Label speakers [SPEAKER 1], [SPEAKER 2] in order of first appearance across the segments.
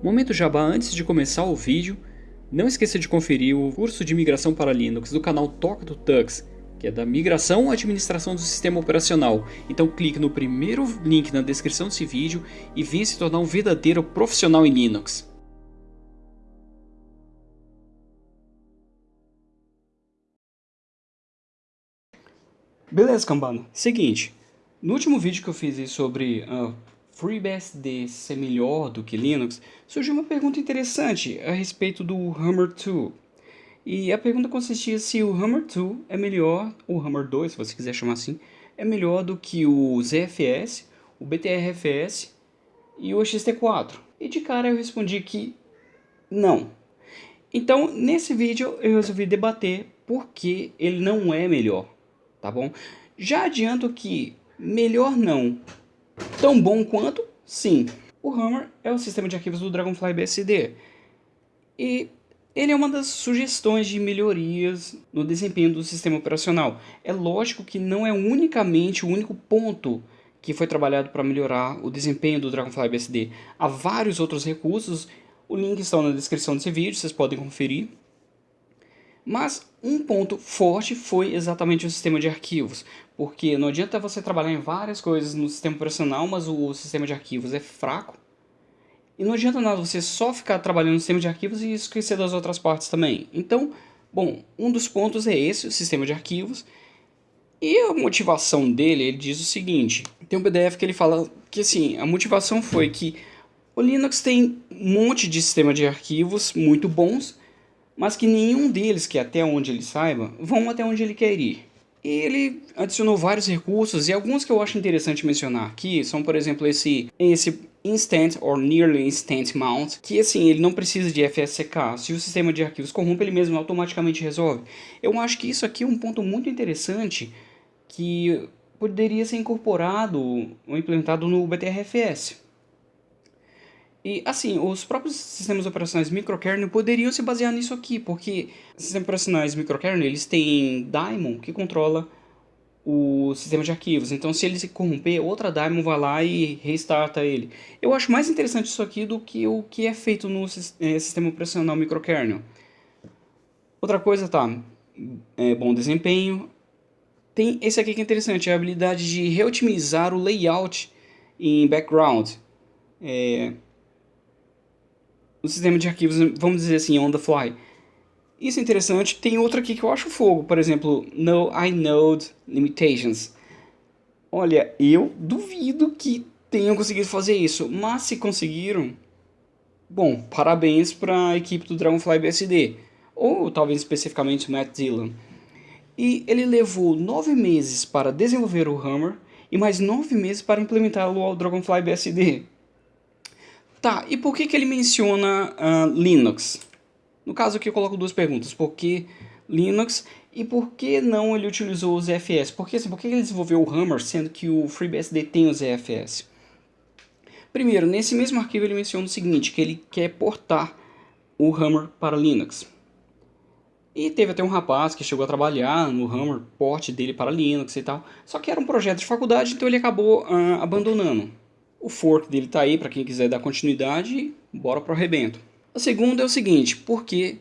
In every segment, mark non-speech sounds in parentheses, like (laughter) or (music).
[SPEAKER 1] Momento Jabá antes de começar o vídeo, não esqueça de conferir o curso de migração para Linux do canal Toca do Tux, que é da migração à administração do sistema operacional. Então clique no primeiro link na descrição desse vídeo e venha se tornar um verdadeiro profissional em Linux. Beleza, cambada. Seguinte, no último vídeo que eu fiz sobre uh, FreeBSD ser melhor do que Linux, surgiu uma pergunta interessante a respeito do Hammer 2. E a pergunta consistia se o Hammer 2 é melhor, ou Hammer 2, se você quiser chamar assim, é melhor do que o ZFS, o BTRFS e o XT4. E de cara eu respondi que não. Então, nesse vídeo eu resolvi debater por que ele não é melhor, tá bom? Já adianto que melhor não, Tão bom quanto? Sim. O Hammer é o sistema de arquivos do Dragonfly BSD. E ele é uma das sugestões de melhorias no desempenho do sistema operacional. É lógico que não é unicamente o único ponto que foi trabalhado para melhorar o desempenho do Dragonfly BSD. Há vários outros recursos, o link está na descrição desse vídeo, vocês podem conferir. Mas um ponto forte foi exatamente o sistema de arquivos, porque não adianta você trabalhar em várias coisas no sistema operacional, mas o sistema de arquivos é fraco. E não adianta nada você só ficar trabalhando no sistema de arquivos e esquecer das outras partes também. Então, bom, um dos pontos é esse, o sistema de arquivos. E a motivação dele, ele diz o seguinte, tem um PDF que ele fala que assim, a motivação foi que o Linux tem um monte de sistema de arquivos muito bons, mas que nenhum deles, que até onde ele saiba, vão até onde ele quer ir. E ele adicionou vários recursos e alguns que eu acho interessante mencionar aqui são, por exemplo, esse, esse Instant or Nearly Instant Mount, que assim, ele não precisa de FSCK, se o sistema de arquivos corrompe, ele mesmo automaticamente resolve. Eu acho que isso aqui é um ponto muito interessante que poderia ser incorporado ou implementado no BTRFS. E assim, os próprios sistemas operacionais microkernel poderiam se basear nisso aqui, porque sistemas operacionais microkernel, eles têm daemon que controla o sistema de arquivos. Então se ele se corromper, outra daemon vai lá e restarta ele. Eu acho mais interessante isso aqui do que o que é feito no eh, sistema operacional microkernel. Outra coisa, tá, é bom desempenho. Tem esse aqui que é interessante, a habilidade de reotimizar o layout em background. É, o sistema de arquivos, vamos dizer assim, on the fly. Isso é interessante. Tem outra aqui que eu acho fogo, por exemplo, No inode limitations. Olha, eu duvido que tenham conseguido fazer isso, mas se conseguiram, bom, parabéns para a equipe do Dragonfly BSD, ou talvez especificamente Matt Dillon. E ele levou nove meses para desenvolver o Hammer e mais nove meses para implementá-lo ao Dragonfly BSD. Tá, e por que, que ele menciona uh, Linux? No caso aqui eu coloco duas perguntas. Por que Linux e por que não ele utilizou o ZFS? Porque, assim, por que ele desenvolveu o Hammer sendo que o FreeBSD tem o ZFS? Primeiro, nesse mesmo arquivo ele menciona o seguinte, que ele quer portar o Hammer para Linux. E teve até um rapaz que chegou a trabalhar no Hammer, porte dele para Linux e tal. Só que era um projeto de faculdade, então ele acabou uh, abandonando. O fork dele está aí para quem quiser dar continuidade bora pro arrebento. A segunda é o seguinte, por que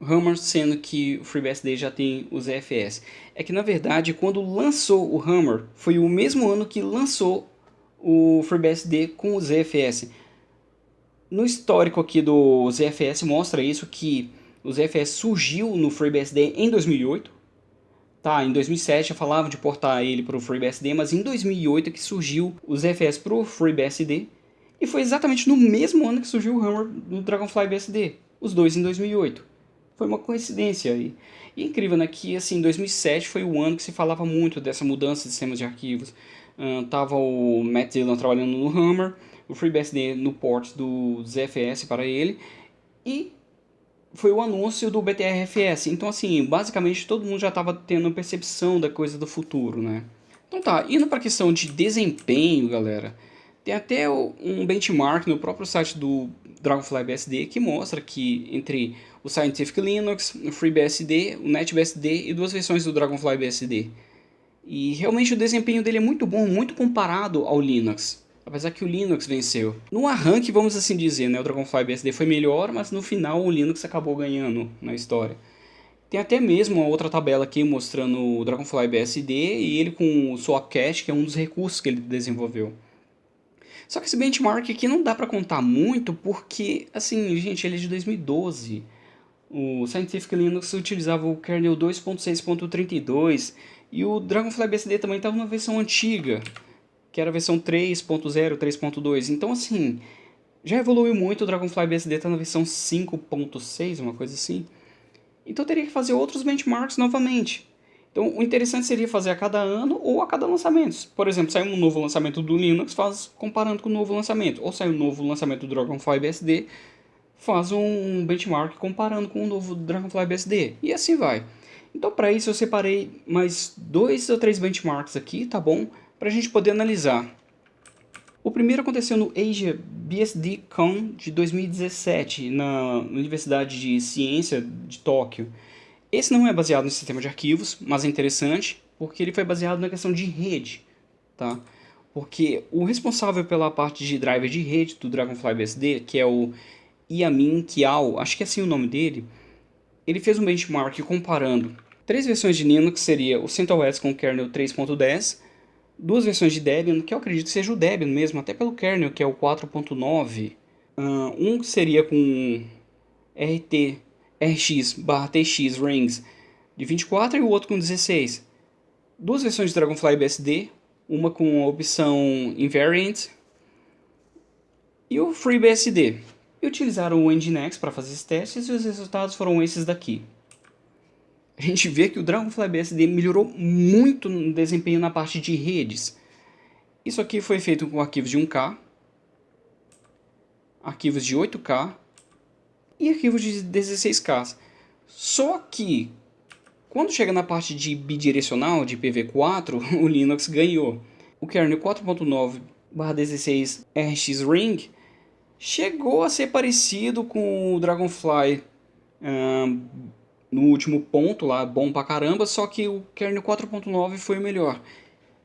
[SPEAKER 1] Hammer sendo que o FreeBSD já tem os ZFS? É que na verdade quando lançou o Hammer foi o mesmo ano que lançou o FreeBSD com o ZFS. No histórico aqui do ZFS mostra isso que o ZFS surgiu no FreeBSD em 2008, Tá, em 2007 eu falava de portar ele para o FreeBSD, mas em 2008 é que surgiu o ZFS para o FreeBSD. E foi exatamente no mesmo ano que surgiu o Hammer do Dragonfly BSD, os dois em 2008. Foi uma coincidência aí. E incrível, né, que assim, 2007 foi o ano que se falava muito dessa mudança de sistemas de arquivos. Uh, tava o Matt Dillon trabalhando no Hammer, o FreeBSD no port do ZFS para ele, e foi o anúncio do BTRFS. Então, assim, basicamente todo mundo já estava tendo percepção da coisa do futuro, né? Então tá, indo para a questão de desempenho, galera, tem até um benchmark no próprio site do Dragonfly BSD que mostra que entre o Scientific Linux, o FreeBSD, o NetBSD e duas versões do Dragonfly BSD. E realmente o desempenho dele é muito bom, muito comparado ao Linux. Apesar que o Linux venceu. No arranque, vamos assim dizer, né, o Dragonfly BSD foi melhor, mas no final o Linux acabou ganhando na história. Tem até mesmo uma outra tabela aqui mostrando o Dragonfly BSD e ele com o Swapcache, que é um dos recursos que ele desenvolveu. Só que esse benchmark aqui não dá para contar muito porque, assim, gente, ele é de 2012. O Scientific Linux utilizava o kernel 2.6.32 e o Dragonfly BSD também estava na versão antiga, que era a versão 3.0, 3.2. Então, assim, já evoluiu muito, o Dragonfly BSD está na versão 5.6, uma coisa assim. Então teria que fazer outros benchmarks novamente. Então o interessante seria fazer a cada ano ou a cada lançamento. Por exemplo, sai um novo lançamento do Linux, faz comparando com o novo lançamento. Ou sai um novo lançamento do Dragonfly BSD, faz um benchmark comparando com o novo Dragonfly BSD. E assim vai. Então para isso eu separei mais dois ou três benchmarks aqui, tá bom? Para a gente poder analisar. O primeiro aconteceu no Asia BSD Con de 2017, na Universidade de Ciência de Tóquio. Esse não é baseado no sistema de arquivos, mas é interessante porque ele foi baseado na questão de rede, tá? Porque o responsável pela parte de driver de rede do Dragonfly BSD, que é o Yamin Kiao, acho que é assim o nome dele, ele fez um benchmark comparando três versões de Linux, seria o CentOS com o kernel 3.10, duas versões de Debian, que eu acredito seja o Debian mesmo, até pelo kernel, que é o 4.9. Uh, um seria com RT, RX barra TX rings de 24 e o outro com 16. Duas versões de Dragonfly BSD, uma com a opção Invariant e o FreeBSD. E utilizaram o Nginx para fazer esses testes e os resultados foram esses daqui a gente vê que o Dragonfly BSD melhorou muito no desempenho na parte de redes. Isso aqui foi feito com arquivos de 1K, arquivos de 8K e arquivos de 16K. Só que, quando chega na parte de bidirecional, de IPv4, (laughs) o Linux ganhou. O kernel 4.9/16 RX Ring chegou a ser parecido com o Dragonfly um, no último ponto lá, bom pra caramba, só que o kernel 4.9 foi o melhor.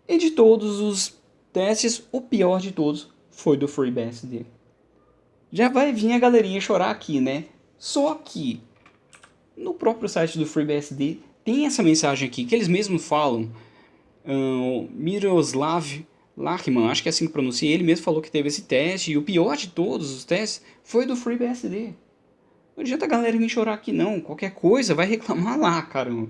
[SPEAKER 1] E de todos os testes, o pior de todos foi do FreeBSD. Já vai vir a galerinha chorar aqui, né? Só que no próprio site do FreeBSD tem essa mensagem aqui que eles mesmos falam. Miroslav Lachman, acho que é assim que pronuncia, ele mesmo falou que teve esse teste e o pior de todos os testes foi do FreeBSD. Não adianta a galera vir chorar aqui não, qualquer coisa vai reclamar lá, caramba.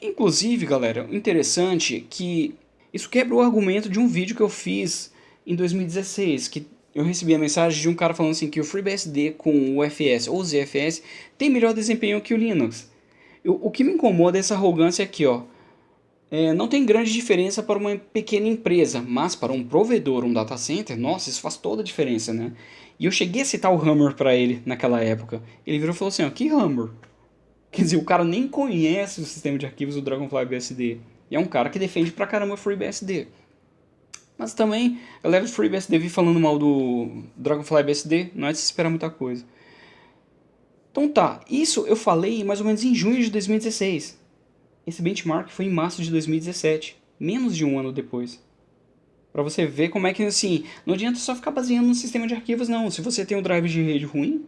[SPEAKER 1] Inclusive, galera, interessante é que isso quebra o argumento de um vídeo que eu fiz em 2016, que eu recebi a mensagem de um cara falando assim que o FreeBSD com o UFS ou ZFS tem melhor desempenho que o Linux. Eu, o que me incomoda é essa arrogância aqui, ó. É, não tem grande diferença para uma pequena empresa, mas para um provedor, um data center, nossa, isso faz toda a diferença, né? E eu cheguei a citar o Hammer para ele naquela época. Ele virou e falou assim, ó, que Hammer? Quer dizer, o cara nem conhece o sistema de arquivos do Dragonfly BSD. E é um cara que defende pra caramba o FreeBSD. Mas também, a galera do FreeBSD vi falando mal do Dragonfly BSD, não é de se esperar muita coisa. Então tá, isso eu falei mais ou menos em junho de 2016. Esse benchmark foi em março de 2017, menos de um ano depois. Para você ver como é que, assim, não adianta só ficar baseando no sistema de arquivos, não. Se você tem um drive de rede ruim,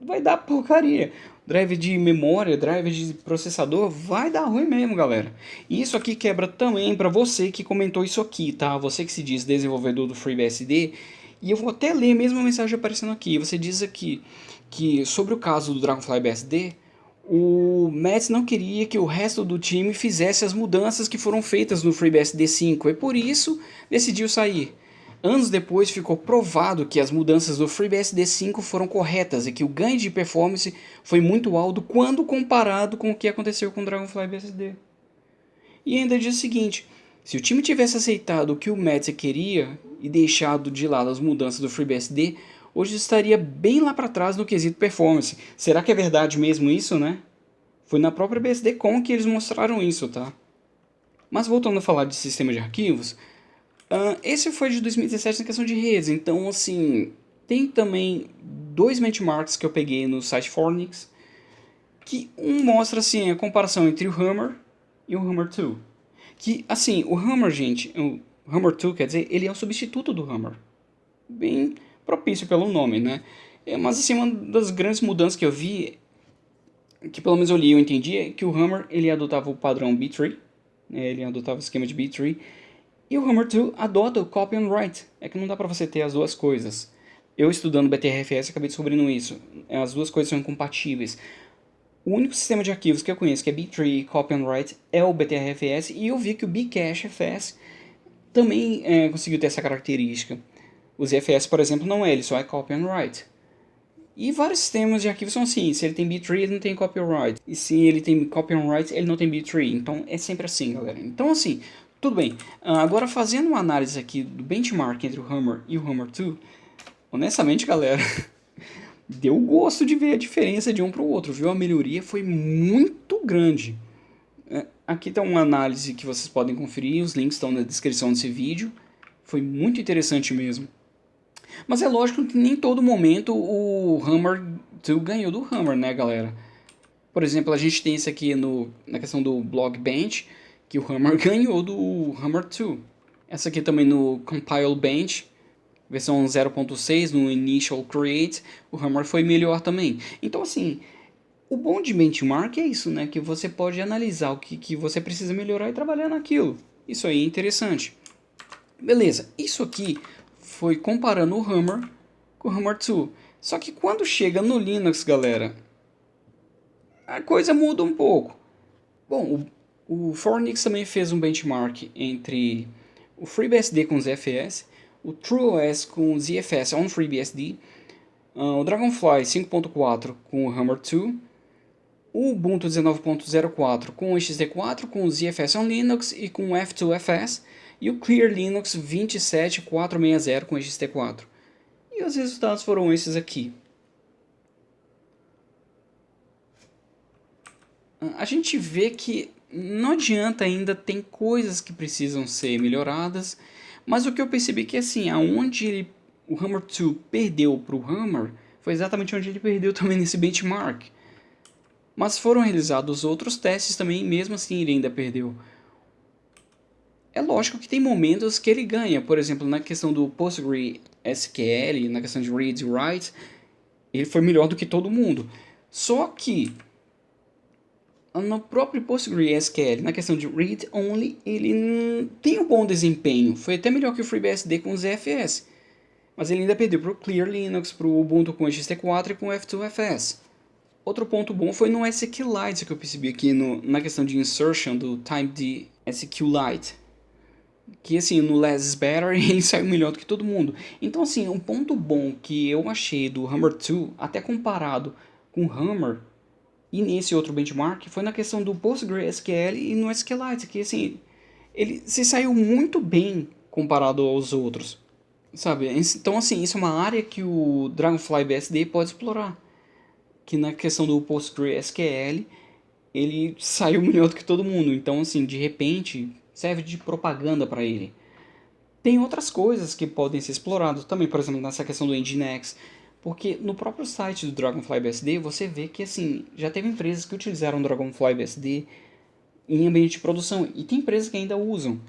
[SPEAKER 1] vai dar porcaria. Drive de memória, drive de processador, vai dar ruim mesmo, galera. E isso aqui quebra também para você que comentou isso aqui, tá? Você que se diz desenvolvedor do FreeBSD. E eu vou até ler a mesma mensagem aparecendo aqui. Você diz aqui que sobre o caso do Dragonfly BSD, o Mets não queria que o resto do time fizesse as mudanças que foram feitas no FreeBSD 5 e por isso decidiu sair. Anos depois ficou provado que as mudanças do FreeBSD 5 foram corretas e que o ganho de performance foi muito alto quando comparado com o que aconteceu com o Dragonfly BSD. E ainda diz o seguinte, se o time tivesse aceitado o que o Mets queria e deixado de lado as mudanças do FreeBSD, hoje estaria bem lá para trás no quesito performance. Será que é verdade mesmo isso, né? Foi na própria BSDCon que eles mostraram isso, tá? Mas voltando a falar de sistema de arquivos, uh, esse foi de 2017 na questão de redes, então assim, tem também dois benchmarks que eu peguei no site Fornix, que um mostra assim a comparação entre o Hammer e o Hammer 2. Que assim, o Hammer, gente, o Hammer 2, quer dizer, ele é um substituto do Hammer. Bem propício pelo nome, né? É, mas assim, uma das grandes mudanças que eu vi, que pelo menos eu li e eu entendi, é que o Hammer ele adotava o padrão B-Tree, né? ele adotava o esquema de B-Tree, e o Hammer 2 adota o Copy and Write. É que não dá para você ter as duas coisas. Eu estudando BTRFS acabei descobrindo isso. As duas coisas são incompatíveis. O único sistema de arquivos que eu conheço que é B-Tree Copy and Write é o BTRFS e eu vi que o Bcachefs também é, conseguiu ter essa característica. O ZFS, por exemplo, não é, ele só é Copy and Write. E vários sistemas de arquivos são assim, se ele tem B-Tree, ele não tem Copy and Write. E se ele tem Copy and Write, ele não tem B-Tree. Então é sempre assim, galera. Então assim, tudo bem. Ah, agora fazendo uma análise aqui do benchmark entre o Hammer e o Hammer 2, honestamente, galera, (laughs) deu gosto de ver a diferença de um para o outro, viu? A melhoria foi muito grande. É, aqui está uma análise que vocês podem conferir, os links estão na descrição desse vídeo. Foi muito interessante mesmo. Mas é lógico que nem todo momento o Hammer 2 ganhou do Hammer, né, galera? Por exemplo, a gente tem isso aqui no, na questão do Blog Bench, que o Hammer (laughs) ganhou do Hammer 2. Essa aqui também no Compile Bench, versão 0.6, no Initial Create, o Hammer foi melhor também. Então, assim, o bom de benchmark é isso, né? Que você pode analisar o que, que você precisa melhorar e trabalhar naquilo. Isso aí é interessante. Beleza, isso aqui foi comparando o Hammer com o Hammer 2. Só que quando chega no Linux, galera, a coisa muda um pouco. Bom, o, o Fornix também fez um benchmark entre o FreeBSD com ZFS, o TrueOS com ZFS on FreeBSD, uh, o Dragonfly 5.4 com o Hammer 2, o Ubuntu 19.04 com o XT4, com o ZFS on Linux e com o F2FS, e o Clear Linux 27460 com XT4. E os resultados foram esses aqui. A gente vê que não adianta ainda, tem coisas que precisam ser melhoradas, mas o que eu percebi é que assim, aonde ele, o Hammer 2 perdeu para o Hammer, foi exatamente onde ele perdeu (laughs) também nesse benchmark. Mas foram realizados outros testes também, mesmo assim ele ainda perdeu. É lógico que tem momentos que ele ganha, por exemplo, na questão do PostgreSQL, na questão de reads e writes, ele foi melhor do que todo mundo. Só que no próprio PostgreSQL, na questão de read only, ele tem um bom desempenho. Foi até melhor que o FreeBSD com o ZFS. Mas ele ainda perdeu para o Clear Linux, para o Ubuntu com o XT4 e com o F2FS. Outro ponto bom foi no SQLite que eu percebi aqui no, na questão de insertion do Type de SQLite que assim, no Less Better (laughs) ele saiu melhor do que todo mundo. Então assim, um ponto bom que eu achei do Hammer 2, até comparado com o Hammer e nesse outro benchmark, foi na questão do PostgreSQL e no SQLite, que assim, ele se saiu muito bem comparado aos outros. Sabe? Então assim, isso é uma área que o Dragonfly BSD pode explorar. Que na questão do PostgreSQL, ele saiu (laughs) melhor do que todo mundo. Então assim, de repente, serve de propaganda para ele. Tem outras coisas que podem ser exploradas também, por exemplo, nessa questão do Nginx, porque no próprio site do Dragonfly BSD você vê que assim, já teve empresas que utilizaram Dragonfly BSD em ambiente de produção e tem empresas que ainda usam.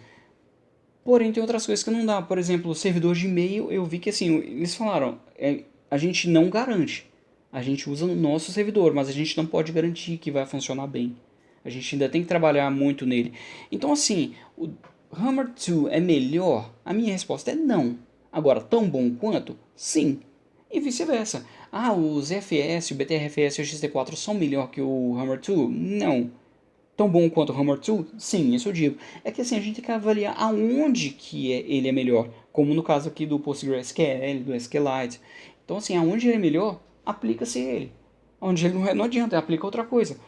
[SPEAKER 1] Porém, tem outras coisas que não dá. Por exemplo, o servidor de e-mail, eu vi que assim, eles falaram, é, a gente não garante. A gente usa no nosso servidor, mas a gente não pode garantir que vai funcionar bem. A gente ainda tem que trabalhar muito nele. Então, assim, o Hammer 2 é melhor? A minha resposta é não. Agora, tão bom quanto? Sim. E vice-versa. Ah, os FS, o BTRFS e o XT4 são melhor que o Hammer 2? Não. Tão bom quanto o Hammer 2? Sim, isso eu digo. É que assim, a gente tem que avaliar aonde que é, ele é melhor. Como no caso aqui do PostgreSQL, do SQLite. Então assim, aonde ele é melhor, aplica-se ele. Onde ele não, é, não adianta, aplica outra coisa.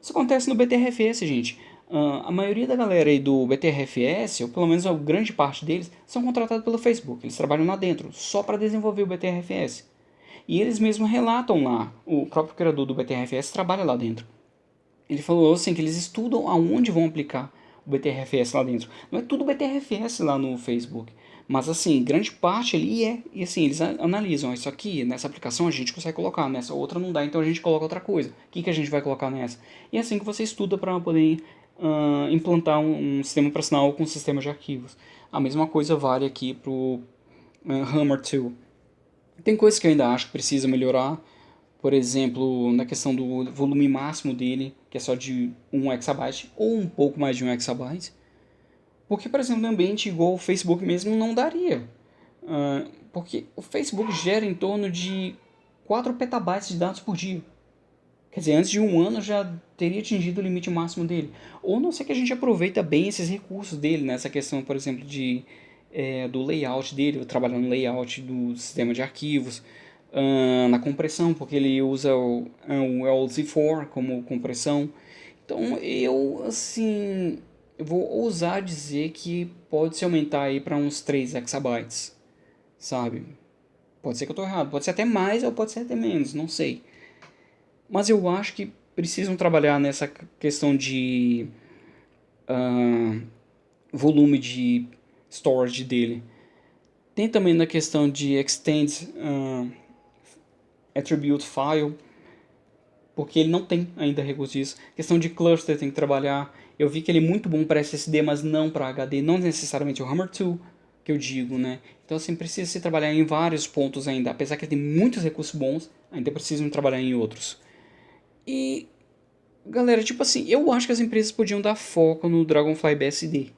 [SPEAKER 1] Isso acontece no BTRFS, gente. Uh, a maioria da galera aí do BTRFS, ou pelo menos a grande parte deles, são contratados pelo Facebook. Eles trabalham lá dentro, só para desenvolver o BTRFS. E eles mesmos relatam lá, o próprio criador do BTRFS trabalha lá dentro. Ele falou assim que eles estudam aonde vão aplicar o BTRFS lá dentro. Não é tudo BTRFS lá no Facebook. Mas assim, grande parte ali é, e assim, eles analisam, isso aqui, nessa aplicação a gente consegue colocar, nessa outra não dá, então a gente coloca outra coisa. O que, que a gente vai colocar nessa? E é assim que você estuda para poder uh, implantar um, um, sistema operacional com um sistema de arquivos. A mesma coisa vale aqui para o uh, Hammer 2. Tem coisas que eu ainda acho que precisa melhorar, por exemplo, na questão do volume máximo dele, que é só de 1 exabyte ou um pouco mais de 1 exabyte. Porque, por exemplo, no ambiente igual o Facebook mesmo não daria. Uh, porque o Facebook gera em torno de 4 petabytes de dados por dia. Quer dizer, antes de um ano já teria atingido o limite máximo dele. Ou não sei que a gente aproveita bem esses recursos dele, nessa questão, por exemplo, de, é, do layout dele, trabalhando no layout do sistema de arquivos, uh, na compressão, porque ele usa o, o LZ4 como compressão. Então eu, assim, eu vou ousar dizer que pode se aumentar aí para uns 3 exabytes, sabe? Pode ser que eu estou errado, pode ser até mais ou pode ser até menos, não sei. Mas eu acho que precisam trabalhar nessa questão de uh, volume de storage dele. Tem também na questão de extend uh, attribute file, porque ele não tem ainda recurso disso. Questão de cluster tem que trabalhar. Eu vi que ele é muito bom para SSD, mas não para HD, não necessariamente o Hammer 2, que eu digo, né? Então assim, precisa se trabalhar em vários pontos ainda, apesar que ele tem muitos recursos bons, ainda precisam trabalhar em outros. E, galera, tipo assim, eu acho que as empresas podiam dar foco no Dragonfly BSD.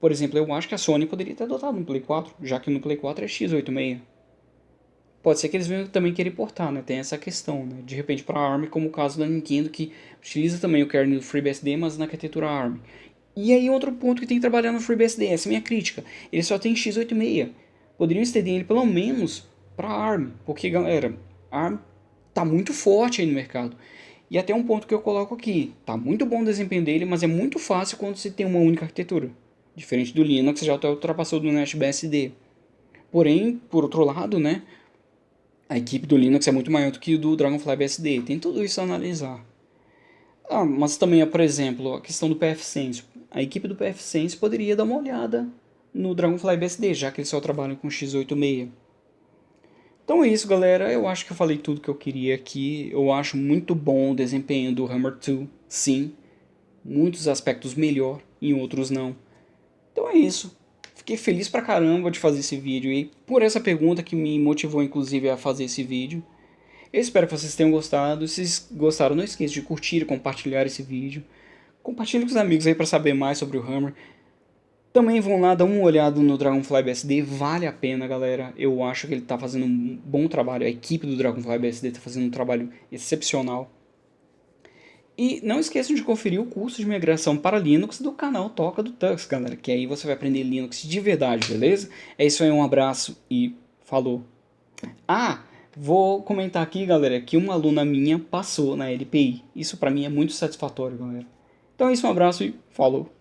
[SPEAKER 1] Por exemplo, eu acho que a Sony poderia ter adotado no Play 4, já que no Play 4 é x86. Pode ser que eles venham também querer portar, né? Tem essa questão, né? De repente para ARM, como o caso da Nintendo, que utiliza também o kernel do FreeBSD, mas na arquitetura ARM. E aí outro ponto que tem que trabalhar no FreeBSD, essa é a minha crítica. Ele só tem x86. Poderiam estender ele pelo menos para ARM, porque galera, ARM tá muito forte aí no mercado. E até um ponto que eu coloco aqui, tá muito bom o desempenho dele, mas é muito fácil quando você tem uma única arquitetura. Diferente do Linux, já ultrapassou do NetBSD. Porém, por outro lado, né, a equipe do Linux é muito maior do que do Dragonfly BSD. Tem tudo isso a analisar. Ah, mas também, por exemplo, a questão do PFSense. A equipe do PFSense poderia dar uma olhada no Dragonfly BSD, já que eles só trabalham com x86. Então é isso, galera. Eu acho que eu falei tudo que eu queria aqui. Eu acho muito bom o desempenho do Hammer 2, sim. Muitos aspectos melhor, em outros não. Então é isso. Fiquei feliz pra caramba de fazer esse vídeo e por essa pergunta que me motivou inclusive a fazer esse vídeo. Eu espero que vocês tenham gostado. Se gostaram, não esqueça de curtir e compartilhar esse vídeo. Compartilhe com os amigos aí para saber mais sobre o Hammer. Também vão lá dar uma olhada no Dragonfly BSD, vale a pena galera, eu acho que ele está fazendo um bom trabalho, a equipe do Dragonfly BSD está fazendo um trabalho excepcional. E não esqueçam de conferir o curso de migração para Linux do canal Toca do Tux, galera, que aí você vai aprender Linux de verdade, beleza? É isso aí, um abraço e falou! Ah, vou comentar aqui, galera, que uma aluna minha passou na LPI, isso para mim é muito satisfatório, galera. Então é isso, um abraço e falou!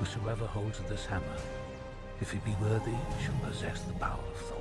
[SPEAKER 2] Whosoever holds this hammer, if he be worthy, shall possess the power of.